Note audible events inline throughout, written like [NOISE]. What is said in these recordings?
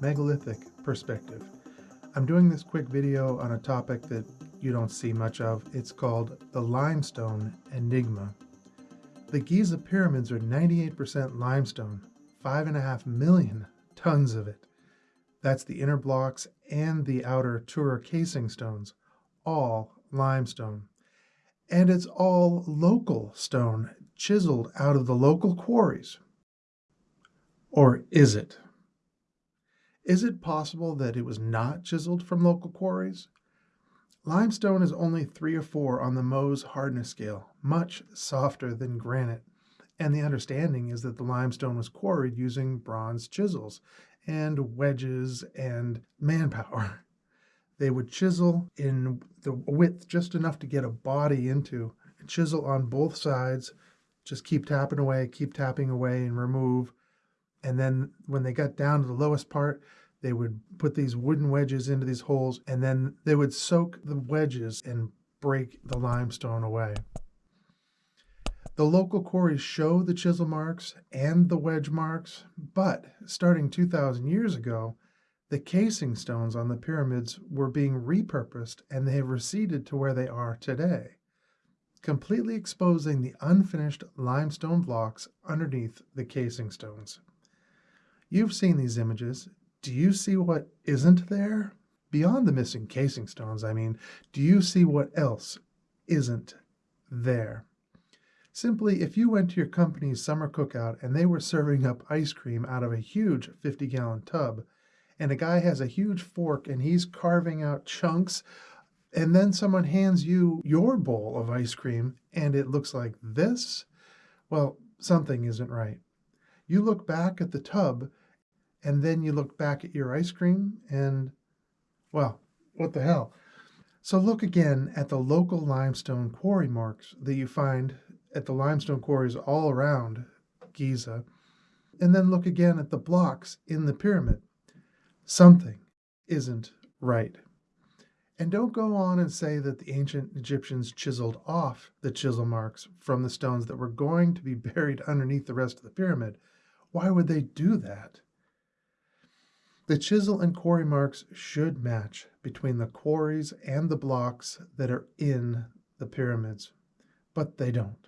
megalithic perspective. I'm doing this quick video on a topic that you don't see much of. It's called the limestone enigma. The Giza pyramids are 98% limestone, five and a half million tons of it. That's the inner blocks and the outer Tura casing stones, all limestone. And it's all local stone, chiseled out of the local quarries. Or is it? Is it possible that it was not chiseled from local quarries? Limestone is only 3 or 4 on the Mohs hardness scale, much softer than granite. And the understanding is that the limestone was quarried using bronze chisels and wedges and manpower. [LAUGHS] They would chisel in the width just enough to get a body into, chisel on both sides, just keep tapping away, keep tapping away and remove. And then when they got down to the lowest part, they would put these wooden wedges into these holes and then they would soak the wedges and break the limestone away. The local quarries show the chisel marks and the wedge marks, but starting 2,000 years ago, the casing stones on the pyramids were being repurposed and they have receded to where they are today, completely exposing the unfinished limestone blocks underneath the casing stones. You've seen these images. Do you see what isn't there? Beyond the missing casing stones, I mean, do you see what else isn't there? Simply, if you went to your company's summer cookout and they were serving up ice cream out of a huge 50 gallon tub, and a guy has a huge fork and he's carving out chunks, and then someone hands you your bowl of ice cream and it looks like this, well, something isn't right. You look back at the tub and then you look back at your ice cream and, well, what the hell? So look again at the local limestone quarry marks that you find at the limestone quarries all around Giza, and then look again at the blocks in the pyramid. Something isn't right. And don't go on and say that the ancient Egyptians chiseled off the chisel marks from the stones that were going to be [LAUGHS] buried underneath the rest of the pyramid. Why would they do that? The chisel and quarry marks should match between the quarries and the blocks that are in the pyramids, but they don't.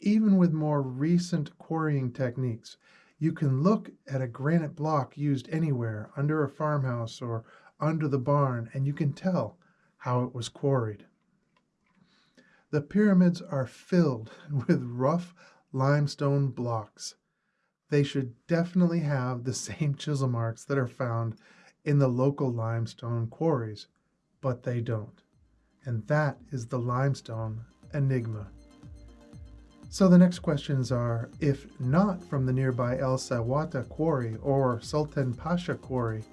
Even with more recent quarrying techniques, you can look at a granite block used anywhere, under a farmhouse or under the barn, and you can tell how it was quarried. The pyramids are filled [LAUGHS] with rough limestone blocks. They should definitely have the [LAUGHS] same chisel marks that are found in the local limestone quarries, but they don't. And that is the limestone enigma. So the next questions are, if not from the nearby El Sawata quarry or Sultan Pasha quarry,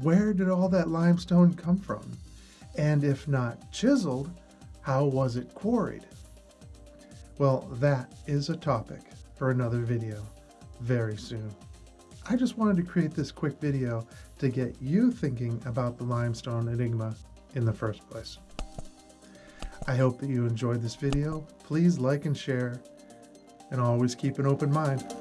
where did all that limestone come from? And if not chiseled, how was it quarried? Well, that is a topic for another video very soon. I just wanted to create this quick video to get you thinking about the limestone enigma in the first place. I hope that you enjoyed this video. Please like and share, and always keep an open mind.